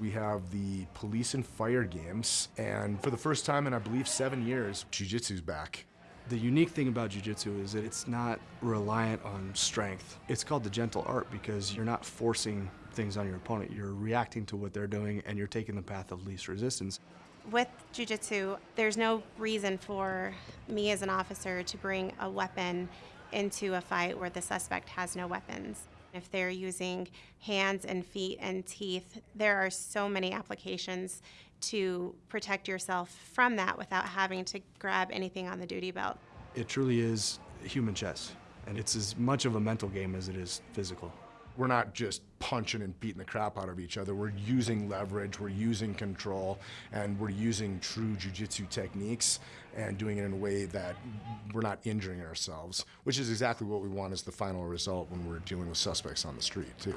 We have the police and fire games, and for the first time in, I believe, seven years, Jiu-Jitsu's back. The unique thing about Jiu-Jitsu is that it's not reliant on strength. It's called the gentle art because you're not forcing things on your opponent. You're reacting to what they're doing and you're taking the path of least resistance. With Jiu-Jitsu, there's no reason for me as an officer to bring a weapon into a fight where the suspect has no weapons. If they're using hands and feet and teeth, there are so many applications to protect yourself from that without having to grab anything on the duty belt. It truly is human chess, and it's as much of a mental game as it is physical. We're not just punching and beating the crap out of each other. We're using leverage, we're using control, and we're using true jiu-jitsu techniques and doing it in a way that we're not injuring ourselves, which is exactly what we want as the final result when we're dealing with suspects on the street, too.